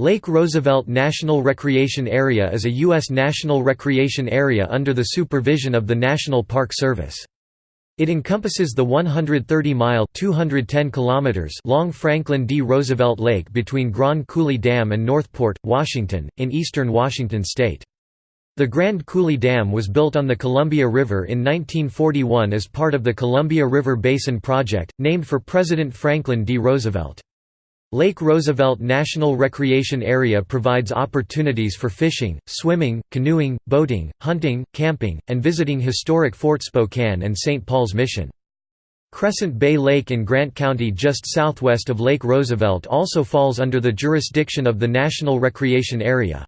Lake Roosevelt National Recreation Area is a U.S. national recreation area under the supervision of the National Park Service. It encompasses the 130-mile (210 kilometers) long Franklin D. Roosevelt Lake between Grand Coulee Dam and Northport, Washington, in eastern Washington state. The Grand Coulee Dam was built on the Columbia River in 1941 as part of the Columbia River Basin Project, named for President Franklin D. Roosevelt. Lake Roosevelt National Recreation Area provides opportunities for fishing, swimming, canoeing, boating, hunting, camping, and visiting historic Fort Spokane and St. Paul's Mission. Crescent Bay Lake in Grant County just southwest of Lake Roosevelt also falls under the jurisdiction of the National Recreation Area.